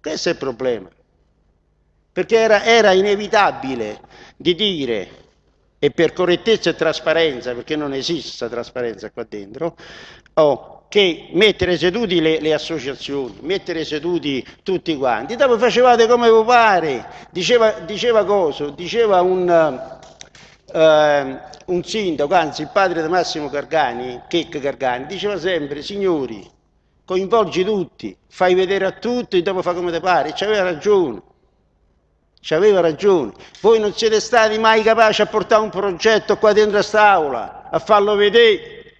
Questo è il problema. Perché era, era inevitabile di dire, e per correttezza e trasparenza, perché non esiste trasparenza qua dentro, oh, che mettere seduti le, le, associazioni, mettere seduti tutti quanti, dopo facevate come vi pare, diceva, diceva cosa? Diceva un, uh, un sindaco, anzi il padre di Massimo Gargani, Checca Gargani, diceva sempre, signori, coinvolgi tutti, fai vedere a tutti e dopo fa come ti pare, ci aveva ragione. Ci aveva ragione. Voi non siete stati mai capaci a portare un progetto qua dentro a quest'aula, a farlo vedere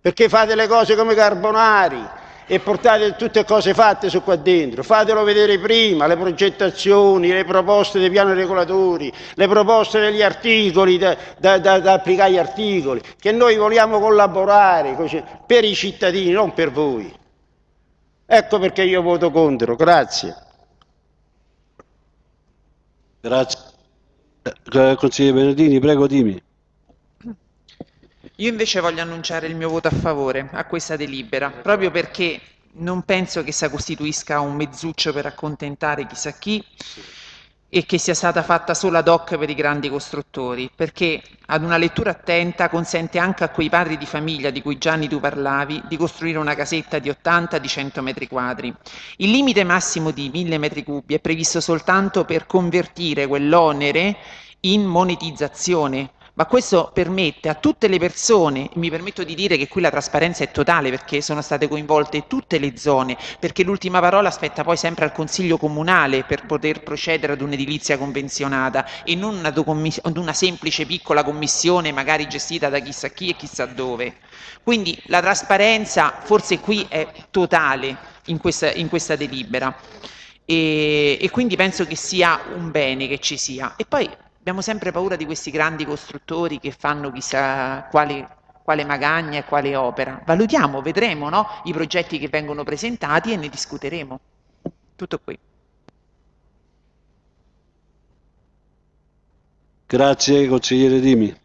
perché fate le cose come carbonari e portate tutte cose fatte su qua dentro, fatelo vedere prima, le progettazioni, le proposte dei piani regolatori, le proposte degli articoli, da, da, da, da applicare agli articoli, che noi vogliamo collaborare per i cittadini, non per voi. Ecco perché io voto contro, grazie. Grazie. Eh, consigliere Bernardini, prego dimmi. Io invece voglio annunciare il mio voto a favore a questa delibera, proprio perché non penso che essa costituisca un mezzuccio per accontentare chissà chi e che sia stata fatta solo ad hoc per i grandi costruttori, perché ad una lettura attenta consente anche a quei padri di famiglia di cui Gianni tu parlavi di costruire una casetta di 80 di 100 metri quadri. Il limite massimo di 1000 metri cubi è previsto soltanto per convertire quell'onere in monetizzazione, ma questo permette a tutte le persone, mi permetto di dire che qui la trasparenza è totale perché sono state coinvolte tutte le zone, perché l'ultima parola aspetta poi sempre al Consiglio Comunale per poter procedere ad un'edilizia convenzionata e non ad una semplice piccola commissione magari gestita da chissà chi e chissà dove. Quindi la trasparenza forse qui è totale in questa, in questa delibera e, e quindi penso che sia un bene che ci sia. E poi Abbiamo sempre paura di questi grandi costruttori che fanno chissà quali, quale magagna e quale opera. Valutiamo, vedremo no? i progetti che vengono presentati e ne discuteremo. Tutto qui. Grazie consigliere Dimi.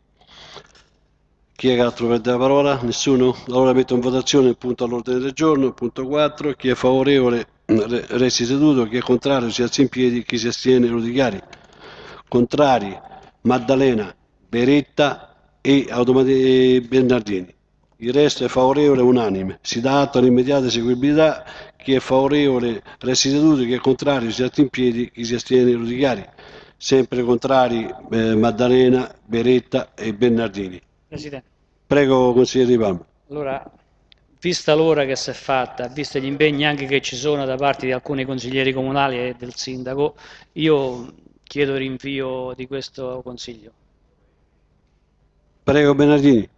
Chi è che altro prende la parola? Nessuno? Allora metto in votazione il punto all'ordine del giorno, il punto 4. Chi è favorevole resti seduto, chi è contrario si alzi in piedi, chi si astiene lo dichiari. Contrari Maddalena, Beretta e Bernardini. Il resto è favorevole unanime. Si dà atto all'immediata eseguibilità. Chi è favorevole resti seduto, chi è contrario si alza in piedi, chi si astiene lo dichiari. Sempre contrari eh, Maddalena, Beretta e Bernardini. Presidente. Prego consigliere Di Palma. Allora, vista l'ora che si è fatta, visto gli impegni anche che ci sono da parte di alcuni consiglieri comunali e del sindaco, io chiedo rinvio di questo Consiglio. Prego Bernardini.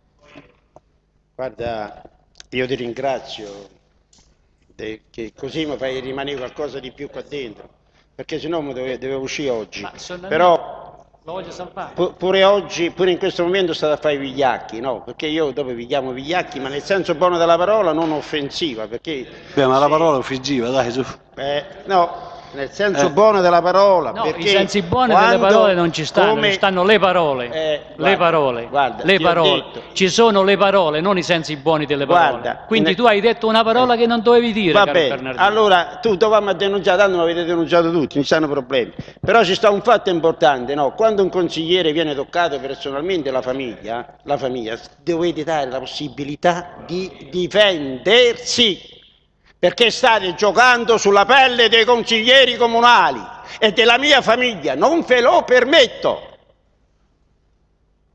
Guarda, io ti ringrazio che così mi fai rimanere qualcosa di più qua dentro, perché sennò mi dovevo, dovevo uscire oggi. Però pure oggi, pure in questo momento state a fare i vigliacchi, no? Perché io dopo vi chiamo vigliacchi, ma nel senso buono della parola, non offensiva, perché... Beh, ma la parola è offensiva, dai, su. Eh, no, nel senso eh. buono della parola. No, i sensi buoni delle parole non ci stanno, come... ci stanno le parole. Eh, guarda, le parole. Guarda, le parole. Ci sono le parole, non i sensi buoni delle parole. Guarda, Quindi ne... tu hai detto una parola eh. che non dovevi dire. Va bene, allora tu dovevamo denunciare, tanto mi avete denunciato tutti, non ci stanno problemi. Però ci sta un fatto importante, no? quando un consigliere viene toccato personalmente la famiglia, la famiglia dovete dare la possibilità di difendersi perché state giocando sulla pelle dei consiglieri comunali e della mia famiglia, non ve lo permetto.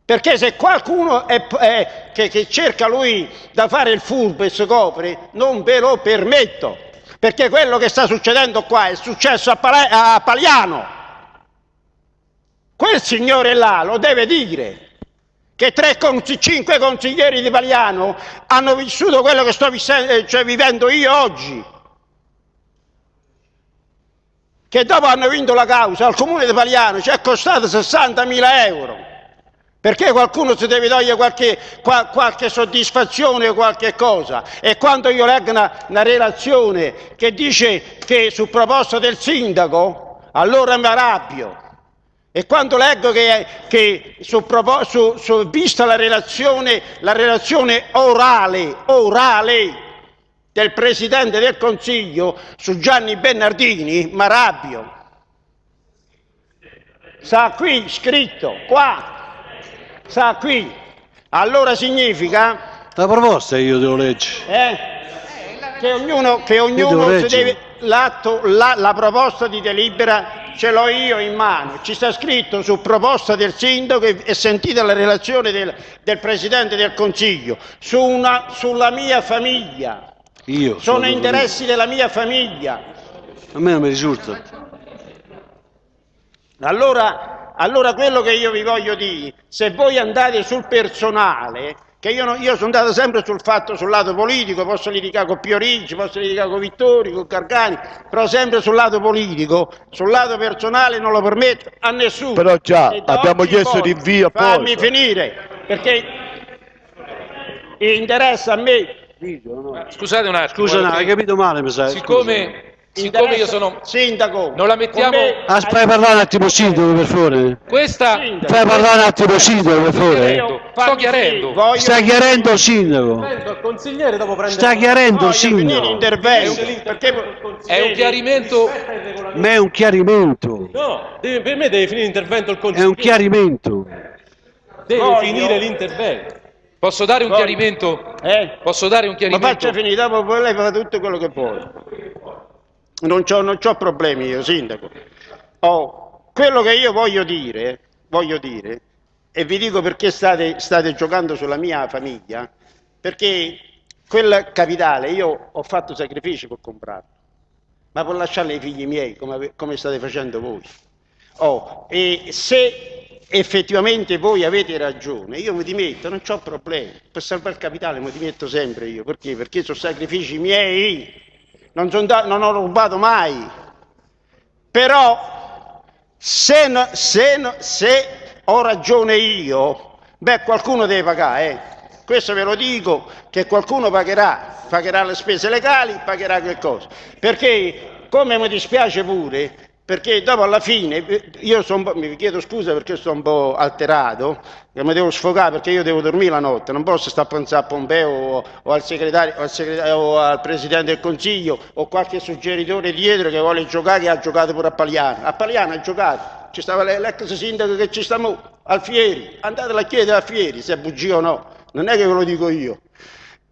Perché se qualcuno è, è, che, che cerca lui da fare il furbo e si copre, non ve lo permetto. Perché quello che sta succedendo qua è successo a, Pala a Paliano. Quel signore là lo deve dire che cinque consiglieri di Paliano hanno vissuto quello che sto eh, cioè vivendo io oggi. Che dopo hanno vinto la causa al comune di Paliano ci è costato 60.000 euro. Perché qualcuno si deve togliere qualche, qual, qualche soddisfazione o qualche cosa. E quando io leggo una, una relazione che dice che su proposta del sindaco, allora mi arrabbio. E quando leggo che, che su, su, su, vista la relazione, la relazione orale, orale, del Presidente del Consiglio su Gianni Bernardini, mi arrabbio. Sta qui scritto, qua, sta qui. Allora significa... La proposta io devo leggere. Eh? Che ognuno, che ognuno si deve... La, la proposta di delibera ce l'ho io in mano, ci sta scritto su proposta del sindaco e sentita la relazione del, del Presidente del Consiglio, su una, sulla mia famiglia. Io sono interessi della mia famiglia. A me non mi risulta. Allora, allora quello che io vi voglio dire, se voi andate sul personale, che io, io, sono andato sempre sul fatto, sul lato politico, posso litigare con Piorigi, posso litigare con Vittori, con Carcani, però sempre sul lato politico, sul lato personale non lo permetto a nessuno. Però già abbiamo chiesto di rinvio Fammi finire, perché interessa a me. Scusate un attimo. Scusa, no, hai capito male, mi sa. Siccome Siccome io sono sindaco, non la mettiamo. Aspetta, parlare un attimo sindaco per favore. Questa fai parlare un attimo sindaco per favore. Sto chiarendo. Voglio... Sta chiarendo sindaco. consigliere dopo prende Sta chiarendo sindaco. Intervento. Perché è un chiarimento. Ma è un chiarimento. No, deve, per me deve finire l'intervento il consigliere. È un chiarimento. Deve Voglio... finire l'intervento. Posso dare un Voglio. chiarimento? Eh? Posso dare un chiarimento? Ma faccia finire, dopo poi lei fa tutto quello che vuole. Non ho problemi io, sindaco. Oh, quello che io voglio dire, voglio dire, e vi dico perché state, state giocando sulla mia famiglia, perché quel capitale io ho fatto sacrifici per comprarlo, ma per lasciarlo ai figli miei, come, come state facendo voi. Oh, e se effettivamente voi avete ragione, io mi dimetto, non ho problemi, per salvare il capitale mi dimetto sempre io, perché? Perché sono sacrifici miei, non, non ho rubato mai. Però se, no, se, no, se, ho ragione io, beh qualcuno deve pagare, eh. questo ve lo dico, che qualcuno pagherà, pagherà le spese legali, pagherà quel cosa. Perché, come mi dispiace pure, perché dopo alla fine, io sono, mi chiedo scusa perché sono un po' alterato, che mi devo sfogare perché io devo dormire la notte, non posso stare a pensare a Pompeo o, o, al o, al o al Presidente del Consiglio o qualche suggeritore dietro che vuole giocare, che ha giocato pure a Paliano. A Paliano ha giocato, ci stava l'ex sindaco che ci sta mo, Alfieri, andatela a chiedere a Alfieri se è bugia o no, non è che ve lo dico io.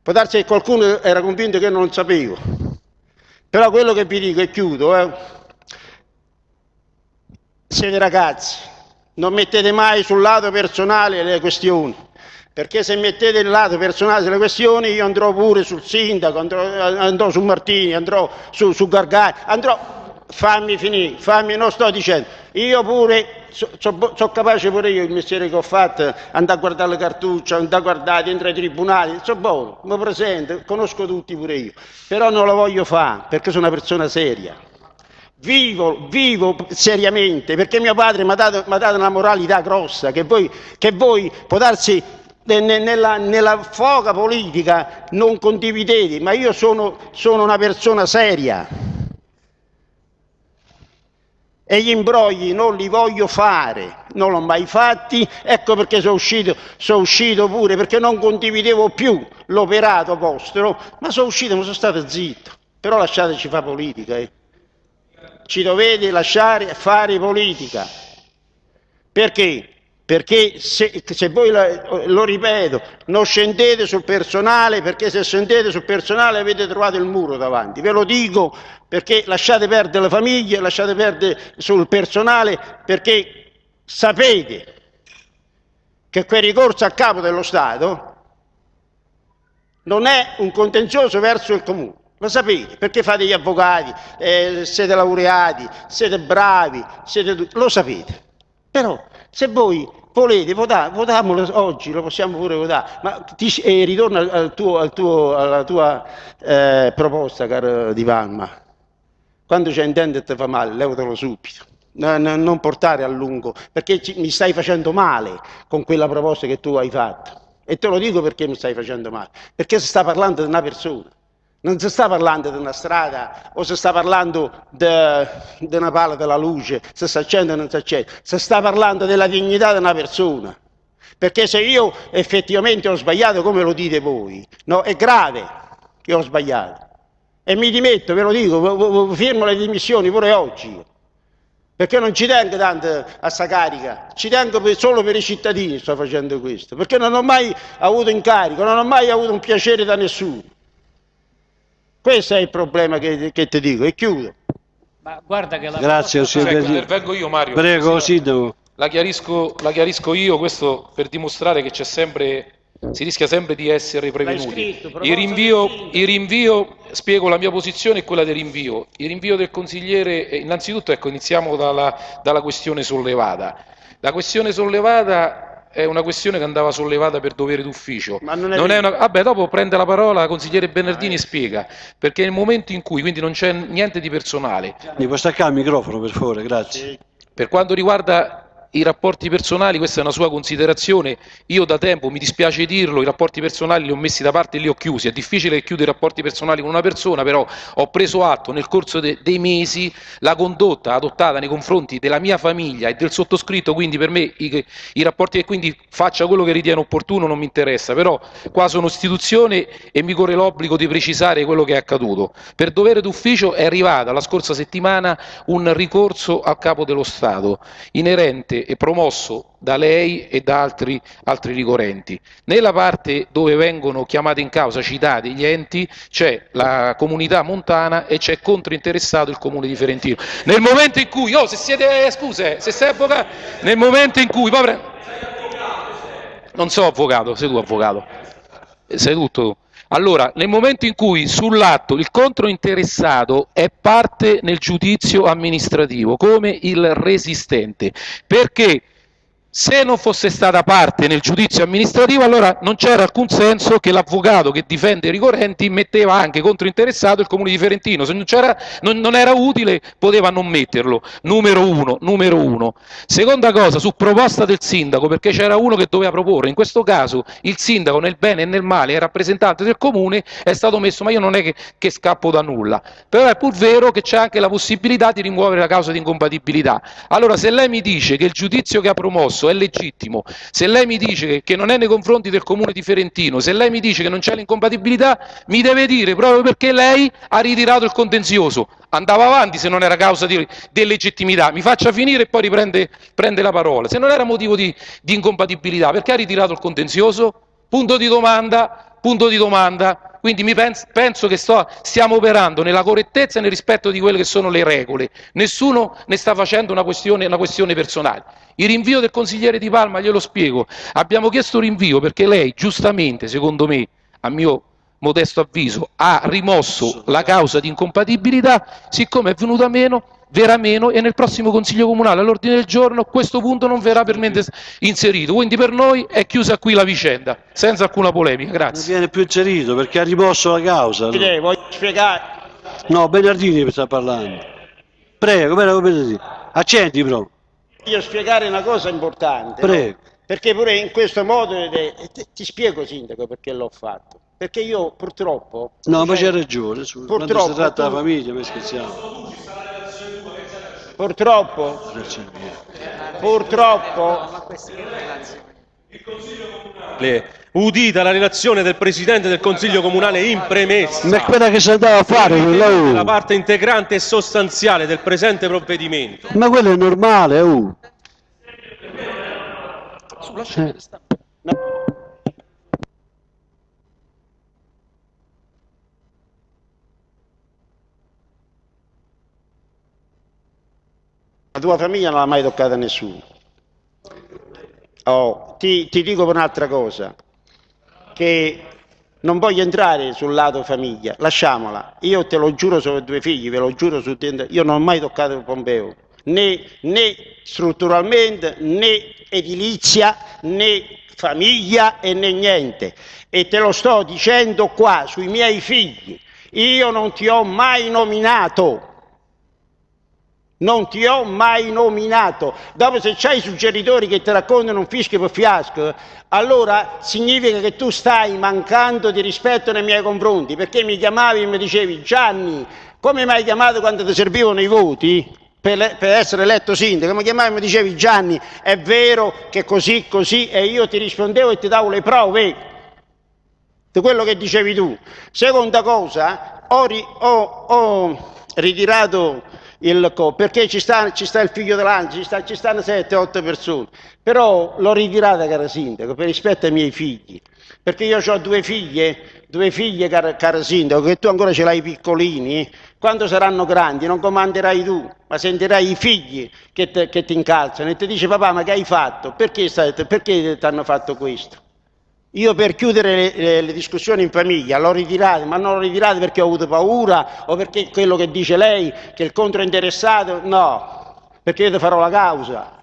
Può darsi che qualcuno era convinto che non lo sapevo. Però quello che vi dico e chiudo, eh, siete ragazzi, non mettete mai sul lato personale le questioni, perché se mettete il lato personale delle questioni io andrò pure sul sindaco, andrò, andrò su Martini, andrò su, su Gargani, andrò... Fammi finire, fammi, non sto dicendo, io pure sono so, so capace pure io il mestiere che ho fatto, andare a guardare le cartucce, andare a guardare dentro ai tribunali, sono buono, mi presento, conosco tutti pure io, però non lo voglio fare perché sono una persona seria vivo, vivo seriamente, perché mio padre mi ha dato, dato, una moralità grossa, che voi, che voi può darsi nella, nella, foga politica non condividete, ma io sono, sono una persona seria. E gli imbrogli non li voglio fare, non l'ho mai fatti, ecco perché sono uscito, sono uscito pure, perché non condividevo più l'operato vostro, ma sono uscito, ma sono stato zitto. Però lasciateci fare politica. Eh ci dovete lasciare fare politica. Perché? Perché se, se voi, lo ripeto, non scendete sul personale, perché se scendete sul personale avete trovato il muro davanti. Ve lo dico perché lasciate perdere le famiglie, lasciate perdere sul personale, perché sapete che quel ricorso a capo dello Stato non è un contenzioso verso il comune. Lo sapete, perché fate gli avvocati, eh, siete laureati, siete bravi, siete lo sapete. Però se voi volete votare, votiamolo oggi, lo possiamo pure votare, ma ti, eh, ritorno al tuo, al tuo, alla tua eh, proposta, caro Di Palma. Quando c'è intende e ti fa male, levatelo subito. No, no, non portare a lungo, perché ci, mi stai facendo male con quella proposta che tu hai fatto. E te lo dico perché mi stai facendo male, perché si sta parlando di una persona. Non si sta parlando di una strada o si sta parlando di una palla della luce, se si accende o non si accende, si sta parlando della dignità di una persona. Perché se io effettivamente ho sbagliato come lo dite voi, no, è grave che ho sbagliato. E mi dimetto, ve lo dico, firmo le dimissioni pure oggi. Perché non ci tengo tanto a sta carica, ci tengo per, solo per i cittadini sto facendo questo, perché non ho mai avuto incarico, non ho mai avuto un piacere da nessuno. Questo è il problema che, che ti dico e chiudo. Ma guarda che la Grazie, Ecco, intervengo io Mario. Prego, Sindaco. La chiarisco, la chiarisco io, questo per dimostrare che c'è sempre si rischia sempre di essere prevenuti. Scritto, il, rinvio, il rinvio, spiego la mia posizione e quella del rinvio. Il rinvio del consigliere, innanzitutto ecco, iniziamo dalla, dalla questione sollevata. La questione sollevata è una questione che andava sollevata per dovere d'ufficio. Ma non è, non è una... Vabbè, dopo prende la parola la consigliere Bernardini e spiega, perché nel momento in cui, quindi non c'è niente di personale. Mi può staccare il microfono per favore, grazie. Per quanto riguarda i rapporti personali, questa è una sua considerazione, io da tempo, mi dispiace dirlo, i rapporti personali li ho messi da parte e li ho chiusi, è difficile chiudere i rapporti personali con una persona, però ho preso atto nel corso de dei mesi la condotta adottata nei confronti della mia famiglia e del sottoscritto, quindi per me i, i rapporti e quindi faccia quello che ritiene opportuno non mi interessa, però qua sono istituzione e mi corre l'obbligo di precisare quello che è accaduto. Per dovere d'ufficio è arrivata la scorsa settimana un ricorso al capo dello Stato inerente e promosso da lei e da altri, altri ricorrenti. Nella parte dove vengono chiamati in causa, citati gli enti, c'è la comunità montana e c'è controinteressato il comune di Ferentino. Nel momento in cui, oh se siete, eh, scuse, se sei avvocato, nel momento in cui, povera, non so avvocato, sei tu avvocato, sei tutto tu. Allora, nel momento in cui sull'atto il controinteressato è parte nel giudizio amministrativo come il resistente, perché se non fosse stata parte nel giudizio amministrativo, allora non c'era alcun senso che l'avvocato che difende i ricorrenti metteva anche controinteressato il comune di Ferentino. Se non, non, non, era utile, poteva non metterlo. Numero uno, numero uno. Seconda cosa, su proposta del sindaco, perché c'era uno che doveva proporre. In questo caso il sindaco, nel bene e nel male, è rappresentante del comune, è stato messo, ma io non è che, che scappo da nulla. Però è pur vero che c'è anche la possibilità di rimuovere la causa di incompatibilità. Allora, se lei mi dice che il giudizio che ha promosso è legittimo, se lei mi dice che non è nei confronti del comune di Ferentino, se lei mi dice che non c'è l'incompatibilità, mi deve dire proprio perché lei ha ritirato il contenzioso. Andava avanti se non era causa di, legittimità, mi faccia finire e poi riprende prende la parola. Se non era motivo di, di incompatibilità, perché ha ritirato il contenzioso? Punto di domanda, punto di domanda. Quindi penso, penso che sto, stiamo operando nella correttezza e nel rispetto di quelle che sono le regole. Nessuno ne sta facendo una questione, una questione personale. Il rinvio del consigliere Di Palma, glielo spiego. Abbiamo chiesto rinvio perché lei, giustamente, secondo me, a mio modesto avviso, ha rimosso la causa di incompatibilità, siccome è venuta meno verrà meno e nel prossimo Consiglio Comunale all'ordine del giorno questo punto non verrà per me inserito. Quindi per noi è chiusa qui la vicenda, senza alcuna polemica. Grazie. Non viene più inserito perché ha rimosso la causa. No? Voglio spiegare. No, Bernardini sta parlando. Prego, prego, Bernardini. Accendi però. Voglio spiegare una cosa importante. Prego. No? Perché pure in questo modo, ti spiego Sindaco perché l'ho fatto. Perché io purtroppo... No, ma c'è ragione, su, purtroppo, quando si tratta della famiglia, ma scherziamo. Purtroppo, purtroppo, udita la relazione del Presidente del Consiglio Comunale in premessa. Ma è quella che si andava a fare, quella La parte integrante e sostanziale del presente provvedimento. Ma quello è normale, uh. Sulla scena La tua famiglia non l'ha mai toccata nessuno. Oh, ti, ti dico un'altra cosa, che non voglio entrare sul lato famiglia, lasciamola. Io te lo giuro su due figli, ve lo giuro su io non ho mai toccato il Pompeo, né, né strutturalmente, né edilizia, né famiglia e né niente. E te lo sto dicendo qua sui miei figli. Io non ti ho mai nominato non ti ho mai nominato. Dopo se c'hai i suggeritori che ti raccontano un fischio per fiasco, allora significa che tu stai mancando di rispetto nei miei confronti, perché mi chiamavi e mi dicevi Gianni, come mi hai chiamato quando ti servivano i voti? Per, per essere eletto sindaco, mi chiamavi e mi dicevi Gianni, è vero che così, così, e io ti rispondevo e ti davo le prove di quello che dicevi tu. Seconda cosa, ho, ho, ho ritirato il co perché ci sta, ci sta il figlio dell'Anzi, ci, sta, ci stanno 7-8 persone, però l'ho ritirata caro sindaco per rispetto ai miei figli, perché io ho due figlie, due figlie caro, caro sindaco, che tu ancora ce l'hai piccolini, quando saranno grandi non comanderai tu, ma sentirai i figli che, te, che ti incalzano e ti dice papà ma che hai fatto? Perché, ti hanno fatto questo? Io per chiudere le, le, discussioni in famiglia l'ho ritirato, ma non l'ho ritirato perché ho avuto paura o perché quello che dice lei, che il controinteressato, no, perché io ti farò la causa.